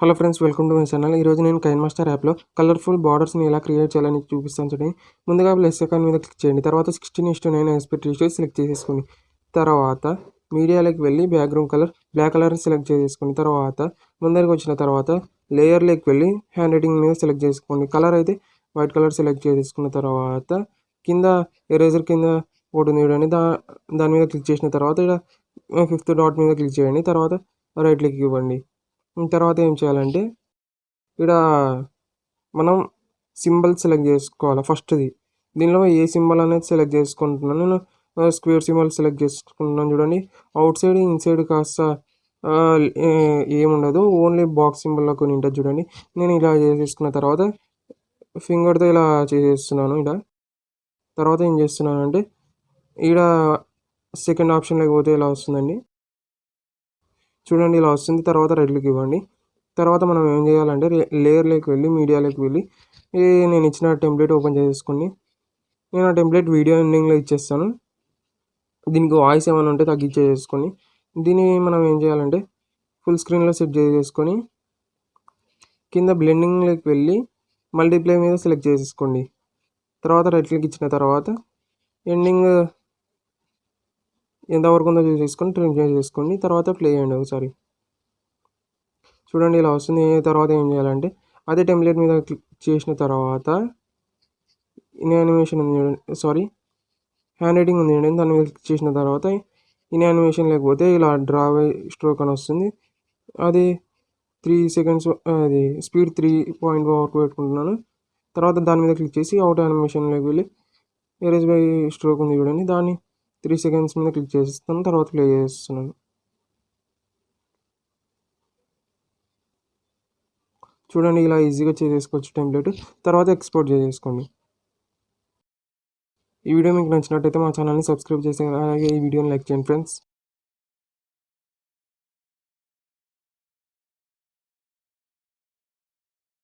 Hello friends welcome to my channel ఈరోజు నేను KineMaster యాప్లో కలర్ఫుల్ బార్డర్స్ని ఎలా క్రియేట్ చేయాలని చూపిస్తాను చూడండి. ముందుగా ప్లస్ ఐకాన్ మీద క్లిక్ చేయండి. తర్వాత sixteen is to nine aspect ratio select చేసేసుకోండి. తర్వాత మీడియాలోకి వెళ్ళి background colour black colour select చేసేసుకోండి. తర్వాత ముందరికి వచ్చిన తర్వాత లేయర్లోకి వెళ్ళి హ్యాండ్ రైటింగ్ మీద సెలెక్ట్ చేసుకోండి. కలర్ అయితే వైట్ కలర్ సెలెక్ట్ చేసుకున్న తర్వాత కింద ఎరేజర్ కింద ఒకటి ఉంది చూడండి. దా దాని మీద క్లిక్ చేసిన తర్వాత ఇక్కడ ఫిఫ్త్ డాట్ మీద క్లిక్ చేయండి. తర్వాత రైట్ క్లిక్ ఇవ్వండి. తర్వాత ఏం చేయాలంటే ఇక్కడ మనం సింబల్ సెలెక్ట్ చేసుకోవాలి ఫస్ట్ది. దీనిలో ఏ సింబల్ అనేది సెలెక్ట్ చేసుకుంటున్నాను నేను స్క్వేర్ సింబల్ సెలెక్ట్ చేసుకుంటున్నాను చూడండి. అవుట్ సైడ్ ఇన్సైడ్ కాస్త ఏముండదు ఓన్లీ బాక్స్ సింబల్లో కొన్ని ఉంటుంది చూడండి. నేను ఇలా చేసేసుకున్న తర్వాత ఫింగర్తో ఇలా చేసేస్తున్నాను ఇలా. తర్వాత ఏం చేస్తున్నానంటే ఇక్కడ సెకండ్ ఆప్షన్లోకి పోతే ఇలా వస్తుందండి? చూడండి ఇలా వస్తుంది. తర్వాత రెడ్లకి ఇవ్వండి. తర్వాత మనం ఏం చేయాలంటే లేయర్లోకి వెళ్ళి మీడియాలోకి వెళ్ళి నేను ఇచ్చిన టెంప్లెట్ ఓపెన్ చేసుకుని నేను ఆ టెంప్లెట్ వీడియో ఎండింగ్లో ఇచ్చేస్తాను. దీనికి వాయిస్ ఏమైనా ఉంటే తగ్గించేసుకొని దీన్ని మనం ఏం చేయాలంటే ఫుల్ స్క్రీన్లో సెట్ చేసేసుకొని కింద బ్లెండింగ్లోకి వెళ్ళి మల్టీప్లే మీద సెలెక్ట్ చేసేసుకోండి. తర్వాత రైట్ ఇచ్చిన తర్వాత ఎండింగ్ ఎంతవరకు ఉందో చేసుకొని ట్రిమ్ చేసేసుకోండి తర్వాత ప్లే చేయండి ఒకసారి. చూడండి ఇలా వస్తుంది. తర్వాత ఏం చేయాలంటే అదే టెంప్లెట్ మీద క్లిక్ చేసిన తర్వాత ఇన్ యానిమేషన్ ఉంది చూడండి. సారీ హ్యాండ్ రైటింగ్ ఉంది చూడండి. దాని మీద క్లిక్ చేసిన తర్వాత ఇన్ యానిమేషన్ లేకపోతే ఇలా డ్రా స్ట్రోక్ అని వస్తుంది. అది త్రీ సెకండ్స్ అది స్పీడ్ త్రీ పాయింట్ వరకు పెట్టుకుంటున్నాను. తర్వాత దాని మీద క్లిక్ చేసి అవుట్ యానిమేషన్లోకి వెళ్ళి ఎరేజ్ బై స్ట్రోక్ ఉంది చూడండి. దాన్ని త్రీ సెకండ్స్ మీద క్లిక్ చేసేస్తాను తర్వాత ప్లే చేస్తున్నాను చూడండి ఇలా ఈజీగా చేసేసుకోవచ్చు టెంప్లెట్ తర్వాత ఎక్స్పోర్ట్ చేసేసుకోండి. ఈ వీడియో మీకు నచ్చినట్టయితే మా ఛానల్ని సబ్స్క్రైబ్ చేసి అలాగే ఈ వీడియోని లైక్ చేయండి ఫ్రెండ్స్